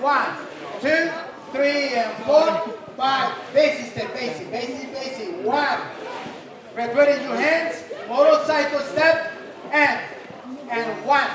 One, two, three, and four, five. Basic step, basic, basic, basic. One. Ready your hands. Motorcycle step. And, and one,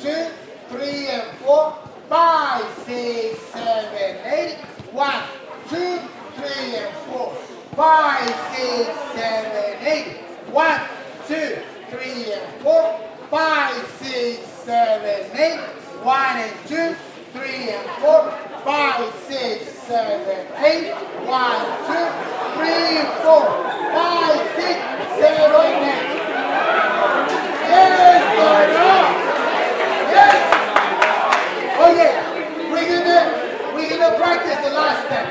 two, three, and four, five, six, seven, eight. One, two, three, and four, five, six, seven, eight. One, two, three, and four, five, six, seven, eight. One and two, three and four, five, six, seven, eight. One, two, three, four, five, six, seven, eight. Yes, Lord. Yes. Oh yeah. We're gonna we're gonna practice the last step.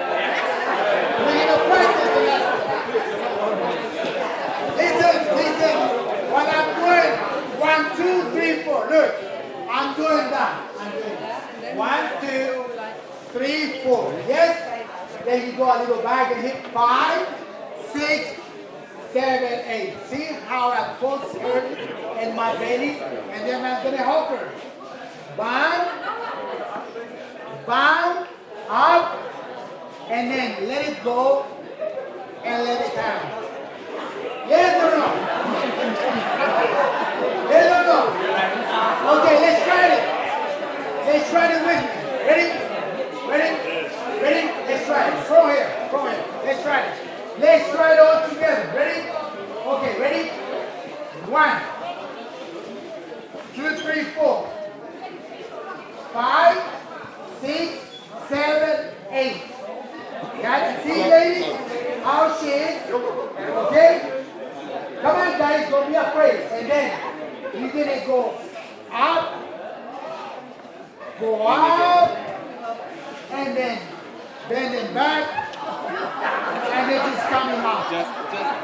We're gonna practice the last step. Listen, listen. What I'm doing, one, two, three, four. Look, I'm doing that. I'm doing that. One, two, three, four. Yes? Then you go a little back and hit five, six, seven, eight. See how I pulse her in my belly? And then I'm gonna help her. Bound, bound, up, and then let it go and let it down. Yes or no? Yes or no? Okay, let's try it. Let's try it with me. Ready? Ready? Ready? Let's try it. From here. From here. Let's try it. Let's try it all together. Ready? Okay, ready? One, two, three, four, five, six, seven, eight. Got it? See, ladies? How she is? Okay? Come on, guys, don't be afraid. And then you're gonna go up, go up, and then bend bending back, and it is coming out. Just, just.